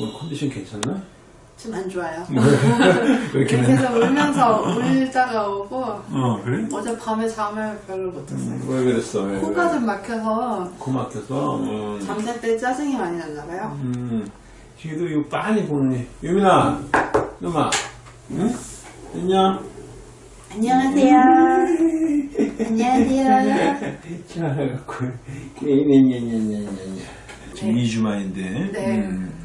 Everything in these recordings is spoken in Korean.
오늘 컨디션 괜찮나? 좀 안 좋아요. 왜 이렇게 계속 울면서 울다가 오고 어 그래? 어제 밤에 잠을 별로 못 잤어요. 왜 그랬어? 왜, 코가 왜? 좀 막혀서 코 막혀서 음. 잠잘 때 짜증이 많이 났나 봐요. 음. 지금도 이거 빤히 보느니 유민아 유마 응? 안녕 안녕하세요. 안녕하세요. 잘해갖고 냐냐냐냐냐냐 지금 2주 만인데 네. 음.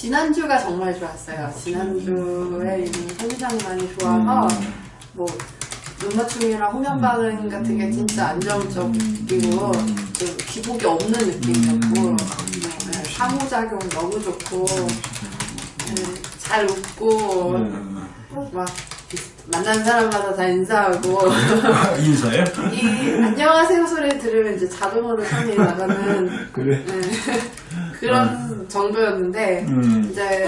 지난주가 정말 좋았어요. 지난주에 이미 컨디션이 많이 좋아서 음. 뭐 눈맞춤이랑 호면 반응 같은 게 진짜 안정적이고 음. 좀 기복이 없는 느낌이었고 네, 상호작용 너무 좋고 네, 잘 웃고 음. 막 만난 사람마다 다 인사하고 인사해? 이 안녕하세요 소리 들으면 이제 자동으로 손이 나가는 그래 네, 그런 정도였는데 음. 이제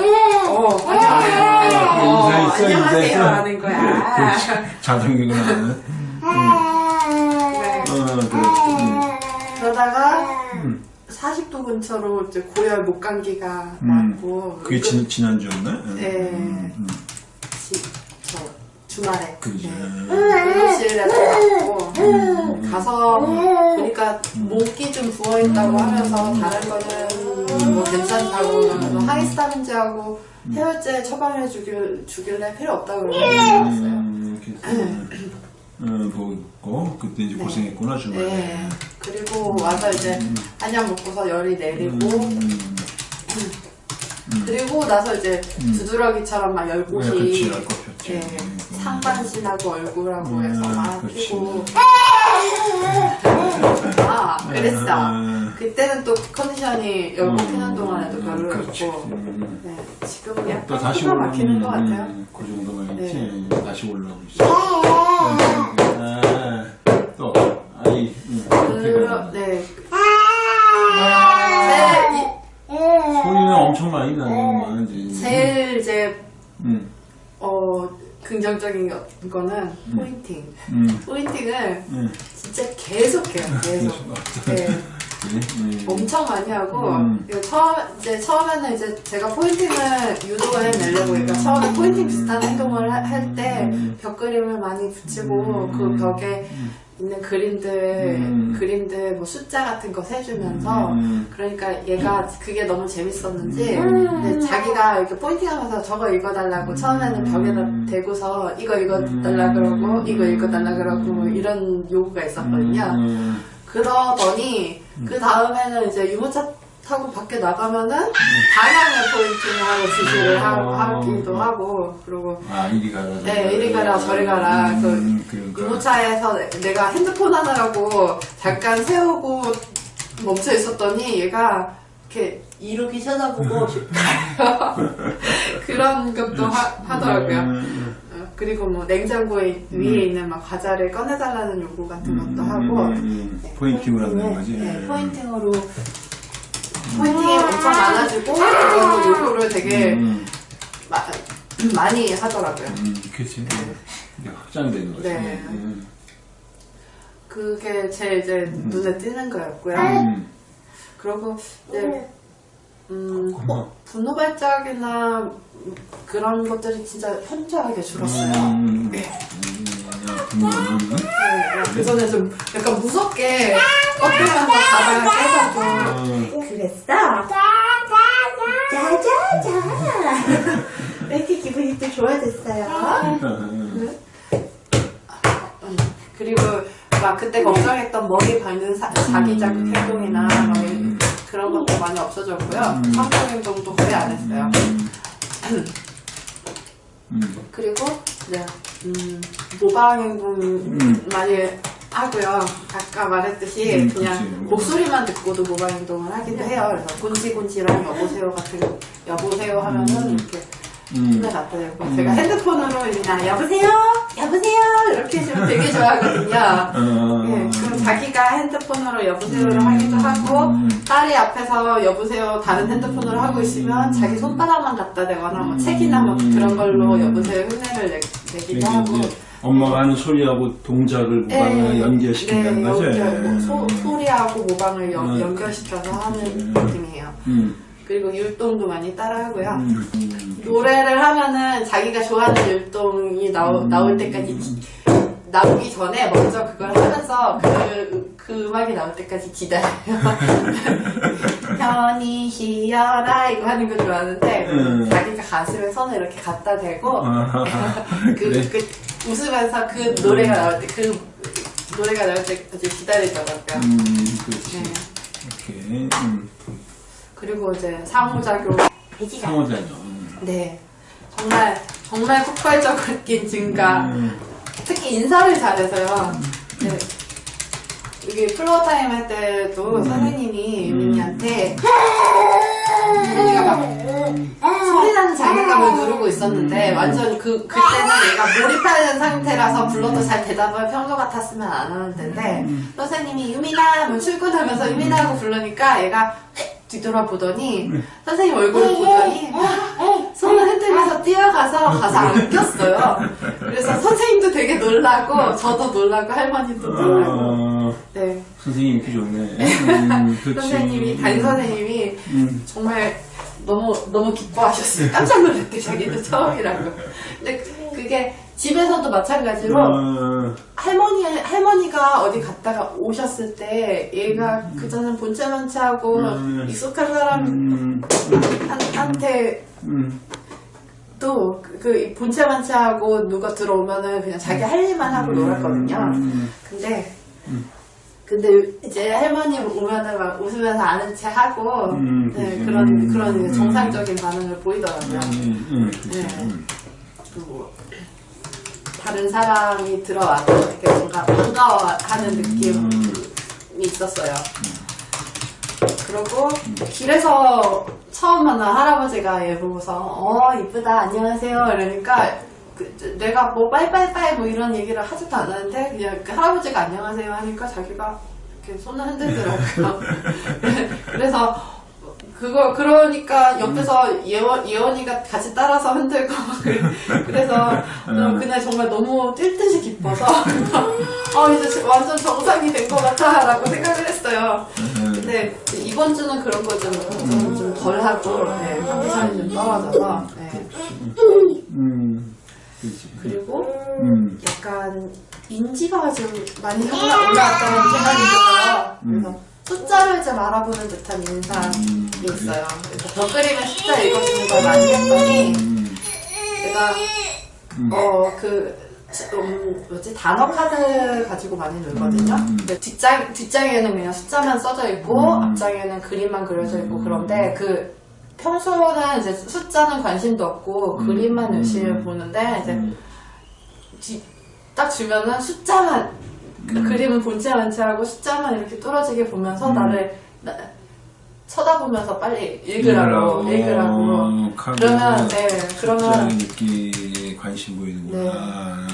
어 안녕하세요 어, 인사했어, 안녕하세요 인사했어. 하는 거야 그렇지 자동기가 나는 네. 어 음. 그러다가 음. 40도 근처로 이제 고열 목감기가 음. 났고 그게 지, 지난주였나? 네. 음, 음. 지- 저 주말에. 그지. 네. 응급실에 갔고 가서 보니까 목이 좀 부어 있다고 하면서 다른 거는 뭐 괜찮다고 그러면서 하이스타민제하고 해열제 처방해 주길, 주길래 필요 없다고 그러고 갔어요. 음, 괜찮아. 음, 보고 그때 이제 고생했구나 주말에. 네. 그리고 와서 이제 한약 먹고서 열이 내리고. 음, 그리고 나서 이제 두드러기처럼 막 네, 그렇지, 알것 같지. 예, 상반신하고 얼굴하고 해서 음, 막 그렇지. 뛰고 아 그랬어 음, 그때는 또 컨디션이 음, 피는 동안에도 음. 별로였고 음, 네, 지금은 약간 또 다시 올라. 막히는 것 같아요 네. 음, 그 정도만 있지. 다시 올라오고 있어. 아, 또 아이. 음, 그러, 네. 제일, 소리는 엄청 많이 나는 많은지. 이- 제일 이제 음, 어 긍정적인 거- 거는 pointing 음, pointing을 음. 진짜 계속해요 계속 네. 음. 엄청 많이 하고 음. 처음 이제 처음에는 이제 제가 pointing을 유도를 해내려고 그러니까 처음에 pointing 비슷한 행동을 할때 음. 벽 그림을 많이 붙이고 그 벽에 있는 그림들 음. 그림들 뭐 숫자 같은 거 세주면서 음. 그러니까 얘가 그게 너무 재밌었는지 근데 자기가 이렇게 포인팅하면서 저거 읽어달라고 처음에는 벽에다 대고서 이거 읽어달라 그러고 이거 읽어달라 그러고 뭐 이런 요구가 있었거든요. 음. 그러더니 그 다음에는 이제 유모차 타고 밖에 나가면은 방향을 포인팅을 하고 지시를 어. 하, 기도 하고 그리고 아 이리 가라. 네 이리 가라 저리 가라 음, 그 그러니까. 유모차에서 내- 내가 핸드폰 하느라고 잠깐 세우고 멈춰 있었더니 얘가 이렇게 이룩이 쳐다보고 그런 것도 하, 더라고요 음, 그리고 뭐 냉장고에 위에 있는 막 과자를 꺼내달라는 요구 같은 것도 하고 음, 음, 포인팅을 한다는 거지. 네, 포인팅으로 포인팅이 엄청 많아지고 그거는 요구를 되게 음, 마- 많이 하더라고요. 음, 그치. 이게 확장되는 거지. 네. 음, 그게 제일 이제 눈에 띄는 거였고요. 음, 그리고 이제 음, 고마워. 분노 발작이나 그런 것들이 진짜 현저하게 줄었어요. 음, 네. 음, 분노는 네, 그 전에 좀 약간 무섭게 꺾으면서 가다가 깨가지고 어, 그랬어? 짜자자 왜 이렇게 기분이 또 좋아졌어요? 음, 음, 그리고 막 그때 걱정했던 머리 밟는 사- 자기 자극 행동이나 막 이- 그런 것도 많이 없어졌고요. 상품 행동도 거의 안 했어요. 음, 그리고 이제 음, 모방 행동 많이 하고요. 아까 말했듯이 음, 그냥 그치. 목소리만 듣고도 모방 행동을 하기도 해요. 그래서 곤지곤지랑 여보세요 같은 거 여보세요 하면은 이렇게 음. 손에 갖다 대고 제가 핸드폰으로 이나 여보세요 여보세요 이렇게 해주면 되게 좋아하거든요. 어, 예, 그럼 자기가 핸드폰으로 여보세요를 하기도 하고 음. 딸이 앞에서 여보세요 다른 핸드폰으로 하고 있으면 자기 손바닥만 갖다 대거나 뭐 책이나 뭐 그런 걸로 여보세요 흉내를 내, 이게 하고 엄마가 하는 소리하고 동작을 모방을 예, 연결시킨다는 네. 연결, 뭐 소, 음. 소리하고 모방을 연, 음. 연결시켜서 하는 음. 느낌이에요. 음. 그리고 율동도 많이 따라하고요. 음, 노래를 하면은 자기가 좋아하는 율동이 나오, 나올 때까지 기- 나오기 전에 먼저 그걸 하면서 그, 그 음악이 나올 때까지 기다려요. 현이 희열아 이거 하는 거 좋아하는데 음. 자기가 가슴에 손을 이렇게 갖다 대고 아, 그, 그래? 그 웃으면서 그 노래가 나올 때 그 노래가 나올 때까지 기다리더라고요. 음, 그렇지. 네. 오케이. 음, 그리고 이제 상호작용 상호작용. 음. 네 정말 정말 폭발적인 증가 음, 특히 인사를 잘해서요. 네. 여기 floor time 할 때도 음. 선생님이 유민이한테 유민이가 막 소리 나는 장난감을 누르고 있었는데 음. 완전 그 그때는 얘가 몰입하는 상태라서 불러도 잘 대답을 평소 같았으면 안 하는 텐데 음. 선생님이 유민아 뭐 출근하면서 유민아 하고 부르니까 얘가 뒤돌아보더니 선생님 얼굴을 보더니 손을 흔들면서 뛰어가서 가서 안겼어요. 그래서 선생님도 되게 놀라고 저도 놀라고 할머니도 놀라고 어, 네 선생님 인기 좋네. 음. 선생님이 담임 선생님이 음, 정말 너무 너무 기뻐하셨어요. 깜짝 놀랐대 자기도 처음이라고. 근데 그게 집에서도 마찬가지로 어, 할머니 할머니가 어디 갔다가 오셨을 때 얘가 그전엔 음. 익숙한 사람 음, 한, 한테 음, 또그 본체만체하고 누가 들어오면은 그냥 자기 할 일만 하고 놀았거든요. 음, 근데 근데 이제 할머니 오면은 막 웃으면서 아는 체 하고 음, 네. 그런 음, 그런 음. 정상적인 반응을 보이더라고요. 음, 음. 네. 음. 그리고 다른 사람이 들어와도 이렇게 뭔가 반가워하는 느낌이 음. 있었어요. 그리고 길에서 처음 만난 할아버지가 얘 보고서 어 이쁘다. 안녕하세요. 이러니까 그, 내가 뭐 빠이빠이빠이 뭐 이런 얘기를 하지도 않았는데 그냥 그 할아버지가 안녕하세요. 하니까 자기가 이렇게 손을 흔들더라고요. 그래서 그거 그러니까 옆에서 예원 예원이가 같이 따라서 흔들고 그- 그래서 어, 그날 정말 너무 뛸 듯이 기뻐서. 아 이제 완전 정상이 된 것 같아라고 생각을 했어요. 근데 이번 주는 그런 거좀 덜 하고 네, 컨디션이 좀 떨어져서 네. 음. 그리고 음, 약간 인지가 좀 많이 올라- 올라왔다는 생각이 들어요. 그래서 숫자를 좀 알아보는 듯한 인상이 음, 있어요. 그래서 벽 그림에 숫자 읽어주는 걸 많이 했더니 음, 내가 어그 음, 뭐지 단어 카드 가지고 많이 놀거든요. 음. 근데 뒷장 뒷장에는 그냥 숫자만 써져 있고 음. 앞장에는 그림만 그려져 있고 그런데 그 평소는 이제 숫자는 관심도 없고 그림만 열심히 보는데 이제 음, 뒤- 딱 주면은 숫자만 그 그림은 본체 만체하고 숫자만 이렇게 뚫어지게 보면서 음. 나를 나- 쳐다보면서 빨리 읽으라고 읽으라고 어, 카드. 그러면 네 그러면 느끼 관심 보이는구나. 네. 아,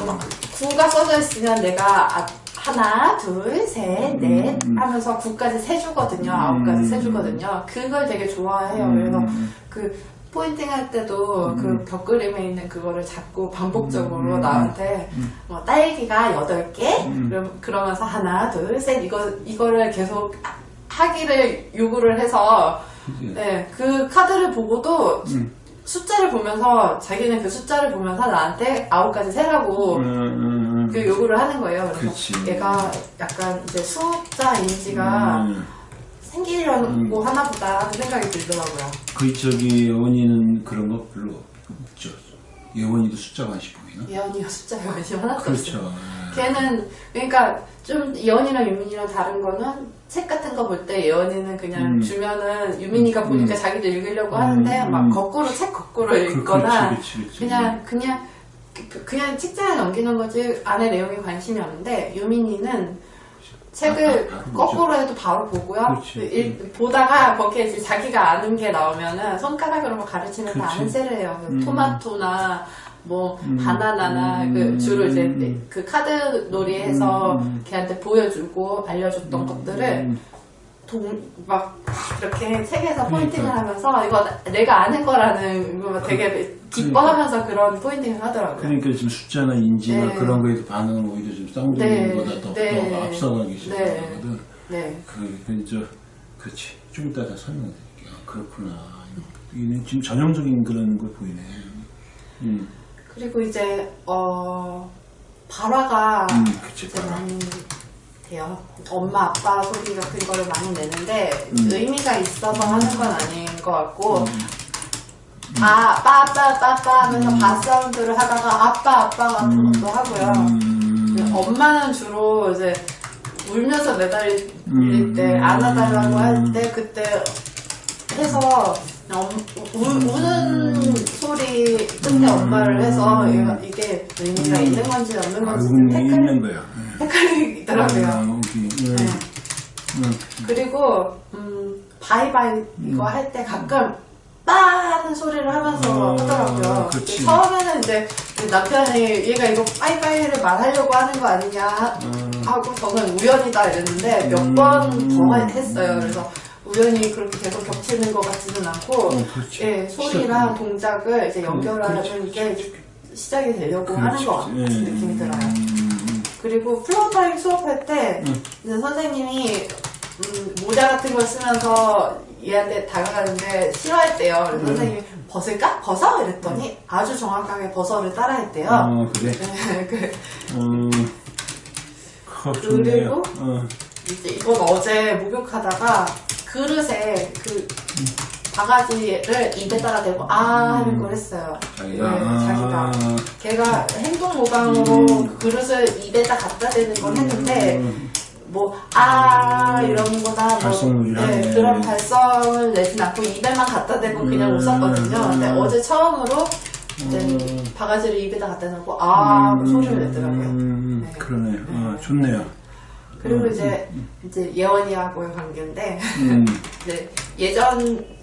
어, 구가 써져 있으면 내가 아- 하나 둘셋넷 음. 하면서 구까지 세주거든요 아홉까지 세주거든요 그걸 되게 좋아해요 음. 그래서 그 포인팅 할 때도 그벽 그림에 있는 그거를 자꾸 반복적으로 음. 나한테 뭐 딸기가 여덟 개 음. 그럼 그러면서 하나 둘 셋 이거 이거를 계속 하기를 요구를 해서? 네 그 카드를 보고도 음. 숫자를 보면서 자기는 그 숫자를 보면서 나한테 아홉까지 세라고 음, 음, 음. 그 요구를 하는 거예요. 그래서 그치. 얘가 약간 이제 숫자 인지가 음. 생기려고 하나 보다 생각이 들더라고요. 그 저기 예원이는 그런 거 별로 없죠. 예원이도 숫자 관심 보이나? 예언이가 숫자에 관심 하나도 그렇죠. 없어요. 걔는 그러니까 좀 예언이랑 유민이랑 다른 거는 책 같은 거 볼 때 예언이는 그냥 음. 주면은 유민이가 보니까 음. 자기도 읽으려고 하는데 음, 막 음. 거꾸로 책 거꾸로 그- 읽거나 그렇지, 그렇지, 그렇지. 그냥 그냥 그- 그냥 책장에 넘기는 거지 안에 내용에 관심이 없는데 유민이는 책을 아, 아, 아, 거꾸로 해도 바로 보고요. 그렇지. 일- 보다가 거기에 이제 자기가 아는 게 나오면은 손가락으로 뭐 그렇지. 아는 셀을 해요. 그 음. 토마토나 뭐 음. 바나나나 음. 그 주로 이제 음. 그 카드 놀이해서 음. 걔한테 보여주고 알려줬던 것들을 음. 동, 막 이렇게 책에서 포인팅을 그러니까. 하면서 이거 나- 내가 아는 거라는 거 되게 기뻐하면서 그런 포인팅을 하더라고요. 그러니까 지금 숫자나 인지나 네. 그런 거에도 반응은 오히려 좀 쌍둥이보다 더, 네. 더 앞서가기 네. 시작하거든. 네. 그, 그, 저, 그렇지. 좀 이따 다 설명해 드릴게요. 아, 그렇구나. 이게 지금 전형적인 그런 걸 보이네. 음, 그리고 이제 어 발화가 음, 그치, 발화. 많이 돼요. 엄마 아빠 소리 같은 거를 많이 내는데 음. 의미가 있어서 하는 건 아닌 것 같고 아 아빠 아빠 아빠 아빠 하면서 바 사운드를 하다가 아빠 아빠 같은 음. 것도 하고요. 음, 엄마는 주로 이제 울면서 매달릴 음. 때 안아달라고 할 때 그때 해서 우, 우는 소리 끝에 엄마를 해서 이게 의미가 있는 건지 없는 건지 아이고, 좀 있는 거야. 예. 헷갈리더라고요. 아, 오케이. 음, 네. 음, 그리고 음, 바이바이 이거 할 때 가끔 빠 하는 소리를 하면서 어, 하더라고요. 그치. 처음에는 이제 남편이 얘가 이거 빠이빠이를 말하려고 하는 거 아니냐 음. 하고 저는 우연이다 이랬는데 몇 음. 번더 했어요. 그래서 우연히 그렇게 계속 겹치는 것 같지는 않고 어. 예, 소리랑. 동작을 이제 연결하는 그렇지. 게 시작이 되려고 하는 그렇지. 것 같은 예, 느낌이 들어요. 음, 그리고 floor time 수업할 때 음. 이제 선생님이 음, 모자 같은 걸 쓰면서 얘한테 다가가는데 싫어했대요. 그래서 음. 선생님이 벗을까? 벗어? 이랬더니 아주 정확하게 벗어를 따라했대요. 어, 그래. 네, 그, 음, 어, 좋네요. 그리고 어, 이제 이건 어제 목욕하다가 그릇에 그 바가지를 입에다가 대고 아 하는 걸 했어요. 자기가. 네, 자기가. 아, 걔가 행동 모방으로 음. 그릇을 입에다 갖다 대는 걸 했는데 음, 뭐, 아, 이러는 거나, 뭐, 네. 그런 발성을 내진 않고 입에만 갖다 대고 그냥 음. 웃었거든요. 근데 음. 어제 처음으로 이제 음. 바가지를 입에다 갖다 놓고, 아, 하고 소리를 내더라고요. 음, 네. 그러네. 어, 좋네요. 그리고 음. 이제, 이제 예원이하고의 관계인데, 음, 이제 예전,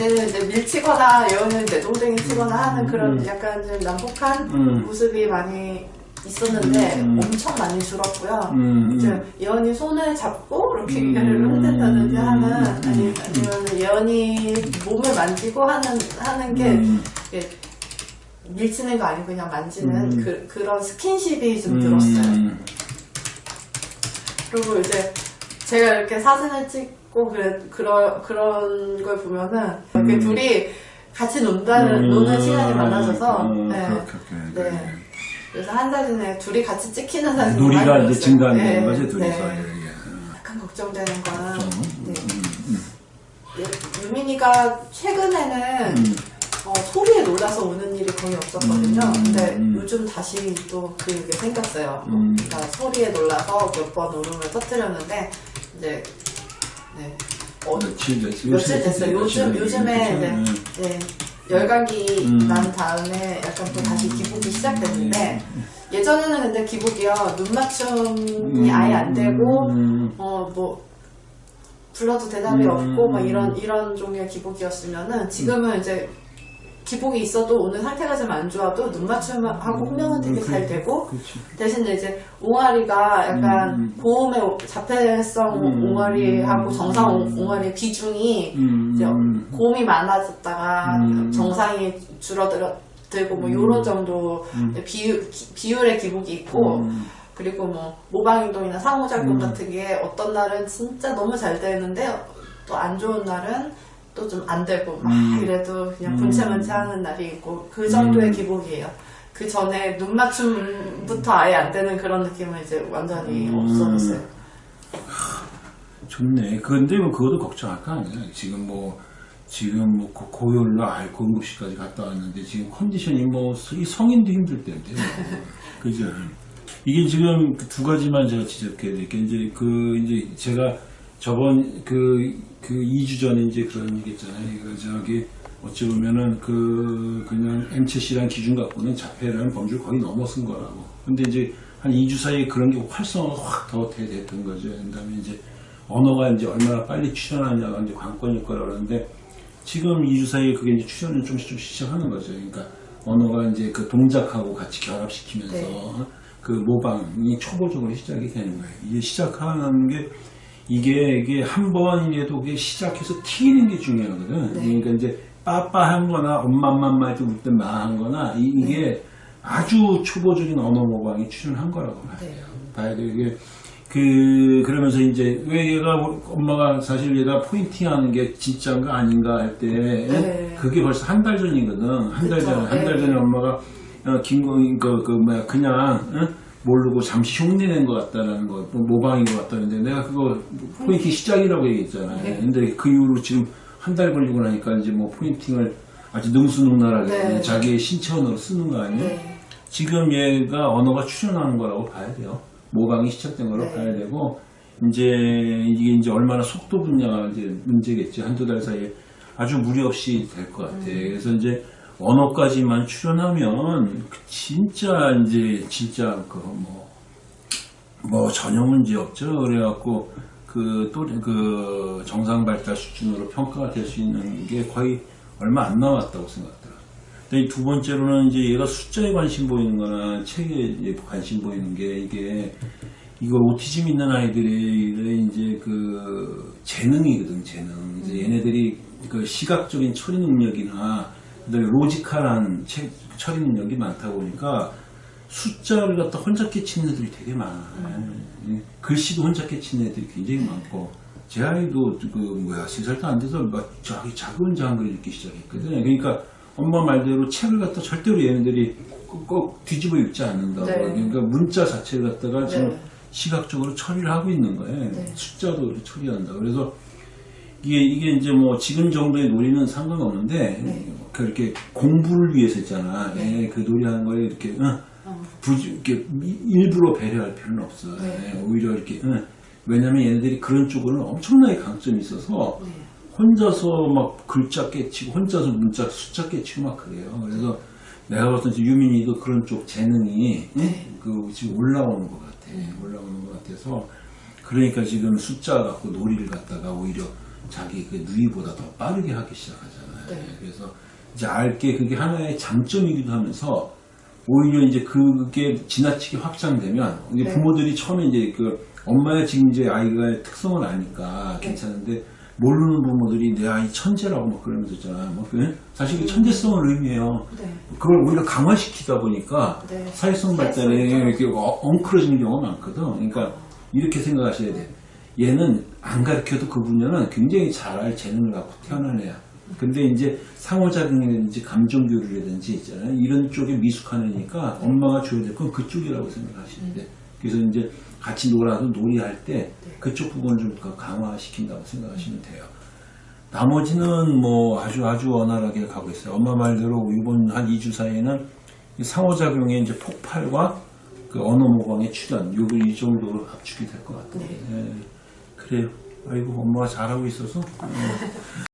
에는 이제 밀치거나 예원이는 내동댕이 치거나 하는 그런 음. 약간 좀 난폭한 음. 모습이 많이 있었는데 음. 엄청 많이 줄었고요. 음, 이제 음. 예언이 손을 잡고 이렇게 음. 얘를 흔든다든지 하는 음. 아니, 아니면 예언이 몸을 만지고 하는 하는 게 음. 밀치는 거 아니고 그냥 만지는 음. 그, 그런 스킨십이 좀 늘었어요. 음, 그리고 이제 제가 이렇게 사진을 찍 고 그래 그런 그런 걸 보면은 음. 둘이 같이 논다는 노는 시간이 많아져서 음, 네. 그렇게, 그렇게. 네. 그래서 한 사진에 둘이 같이 찍히는 사진이 놀이가 이제. 증가하는 네, 거지, 둘이서. 네. 예, 예. 약간 걱정되는 좀, 네. 음, 음, 예, 유민이가 최근에는 음. 어, 소리에 놀라서 우는 일이 거의 없었거든요. 음, 근데 음. 요즘 다시 또 그게 생겼어요. 음. 그러니까 소리에 놀라서 몇 번 울음을 터뜨렸는데 이제 네. 어, 며칠 됐어요. 며칠 됐어요. 요즘 요즘에 네, 네, 열감기 음. 난 다음에 약간 또 다시 기복이 시작됐는데 예전에는 근데 기복이요 눈 맞춤이 아예 안 되고 음, 어뭐 불러도 대답이 음. 없고 막 이런 이런 종류의 기복이었으면은 지금은 이제 기복이 있어도 오늘 상태가 좀 안 좋아도 눈 맞춤하고 호명은 되게 잘 되고 그렇지. 대신 이제 옹알이가 약간 음. 고음의 오- 자폐성 음. 옹알이하고 정상 옹- 음. 옹알이의 비중이 음, 이제 음. 고음이 많아졌다가 음. 정상이 줄어들고 뭐 음. 요런 정도 음. 비율, 기- 비율의 기복이 있고 음. 그리고 뭐 모방행동이나 상호작용 음. 같은 게 어떤 날은 진짜 너무 잘 되는데 또 안 좋은 날은 또 좀 안 되고 막 음. 이래도 그냥 음. 분체만체 하는 날이 있고 그 정도의 음. 기복이에요. 그 전에 눈 맞춤부터 아예 안 되는 그런 느낌은 이제 완전히 음. 없어졌어요. 좋네. 근데 뭐 그것도 걱정할 거 아니야. 지금 뭐 지금 뭐 고- 고열로 알코 응급실까지 갔다 왔는데 지금 컨디션이 뭐 이 성인도 힘들 때인데. 그죠? 이게 지금 그두 가지만 제가 지적해야 될 게 이제 그 이제 제가 저번 그, 그 2주 전에 이제 그런 얘기 했잖아요. 그 저기 어찌 보면은 그 그냥 MCC란 기준 갖고는 자폐라는 범주를 거의 넘어선 거라고. 근데 이제 한 2주 사이에 그런 게 활성화가 확 더 됐던 거죠. 그 다음에 이제 언어가 이제 얼마나 빨리 출현하냐가 이제 관건일 거라 그러는데 지금 2주 사이에 그게 이제 출현을 좀씩 좀 시작하는 거죠. 그러니까 언어가 이제 그 동작하고 같이 결합시키면서 네. 그 모방이 초보적으로 시작이 되는 거예요. 이게 시작하는 게 이게 이게 한 번이라도 그게 시작해서 튀는 게 중요하거든. 네. 그러니까 이제 빠빠한 거나 엄마맘마 좀 울때 마한 거나 이, 게 아주 초보적인 언어 모방이 출현한 거라고 봐요. 네. 봐야 돼요. 이게 그 그러면서 이제 왜 얘가 엄마가 사실 얘가 포인팅하는 게 진짜인가 아닌가 할때 네. 그게 벌써 한 달 전이거든 한 달. 전에 한달 네. 전에 엄마가 어, 김건희 그, 그 뭐야 그냥 응? 모르고 잠시 흉내낸 것 같다라는 거 뭐, 모방인 것 같다는데 내가 그거 포인팅 시작이라고 얘기했잖아 네. 근데 그 이후로 지금 한 달 걸리고 나니까 이제 뭐 포인팅을 아주 능수능란하게 네. 자기의 신체 언어로 쓰는 거 아니에요? 네. 지금 얘가 언어가 출현하는 거라고 봐야 돼요. 모방이 시작된 거라고 네. 봐야 되고, 이제 이게 이제 얼마나 속도 분야가 이제 문제겠지. 한두 달 사이에 아주 무리 없이 될 것 같아. 음. 그래서 이제 언어까지만 출현하면 그 진짜 이제 진짜 그 뭐, 뭐 전혀 문제 없죠. 그래갖고 그또그 정상 발달 수준으로 평가가 될 수 있는 게 거의 얼마 안 남았다고 생각들어요. 근데 이두 번째로는 이제 얘가 숫자에 관심 보이는 거나 책에 관심 보이는 게 이게 이거 오티즘 있는 아이들의 이제 그 재능이거든 재능. 이제 얘네들이 그 시각적인 처리 능력이나 그다음에 logical한 체- 처리 능력이 많다 보니까 숫자를 갖다 혼자 깨치는 애들이 되게 많아. 요 글씨도 혼자 깨치는 애들이 굉장히 많고 제 아이도 그 뭐야 세 살도 안 돼서 막 저기 작은 장글 읽기 시작했거든. 그러니까 엄마 말대로 책을 갖다 절대로 얘네들이 꼭, 꼭 뒤집어 읽지 않는다고. 네. 그러니까 문자 자체를 갖다가 지금 네. 시각적으로 처리를 하고 있는 거예요. 네. 숫자도 이렇게 처리한다. 그래서 이게 이게 이제 뭐 지금 정도의 놀이는 상관없는데 네. 그렇게 공부를 위해서 있잖아. 예, 그 놀이하는 거에 이렇게 응, 어. 부지, 이렇게 미- 일부러 배려할 필요는 없어. 네. 예, 오히려 이렇게 응. 왜냐면 얘네들이 그런 쪽으로는 엄청나게 강점이 있어서 네. 혼자서 막 글자 깨치고 혼자서 문자 숫자 깨치고 막 그래요. 그래서 내가 봤을 때 유민이도 그런 쪽 재능이 네. 응? 그 지금 올라오는 것 같아. 올라오는 것 같아서 그러니까 지금 숫자 갖고 놀이를 갖다가 오히려 자기 그 누이보다 더 빠르게 하기 시작하잖아요. 네. 그래서 이제 알게 그게 하나의 장점이기도 하면서 오히려 이제 그게 지나치게 확장되면 이제 네. 부모들이 처음에 이제 그 엄마의 지금 이제 아이가 특성을 아니까 네. 괜찮은데 모르는 부모들이 내 아이 천재라고 막 그러면서 있잖아. 뭐 그- 사실 그 천재성을 의미해요. 네. 그걸 오히려 강화시키다 보니까 네. 사회성 발달에 이렇게 어- 엉클어지는 경우가 많거든. 그러니까 이렇게 생각하셔야 돼. 얘는 안 가르쳐도 그 분야는 굉장히 잘할 재능을 갖고 태어난 애야. 근데 이제 상호작용이라든지 감정 교류라든지 있잖아요. 이런 쪽에 미숙한 애니까 엄마가 줘야 될 건 그쪽이라고 생각하시면 돼. 그래서 이제 같이 놀아도 놀이할 때 그쪽 부분을 좀더 강화시킨다고 생각하시면 돼요. 나머지는 뭐 아주 아주 원활하게 가고 있어요. 엄마 말대로 이번 한 2주 사이에는 이 상호작용의 이제 폭발과 그 언어 모방의 출현, 요거 이 정도로 압축이 될 것 같아요. 예, 그래요. 아이고, 엄마가 잘하고 있어서. 예.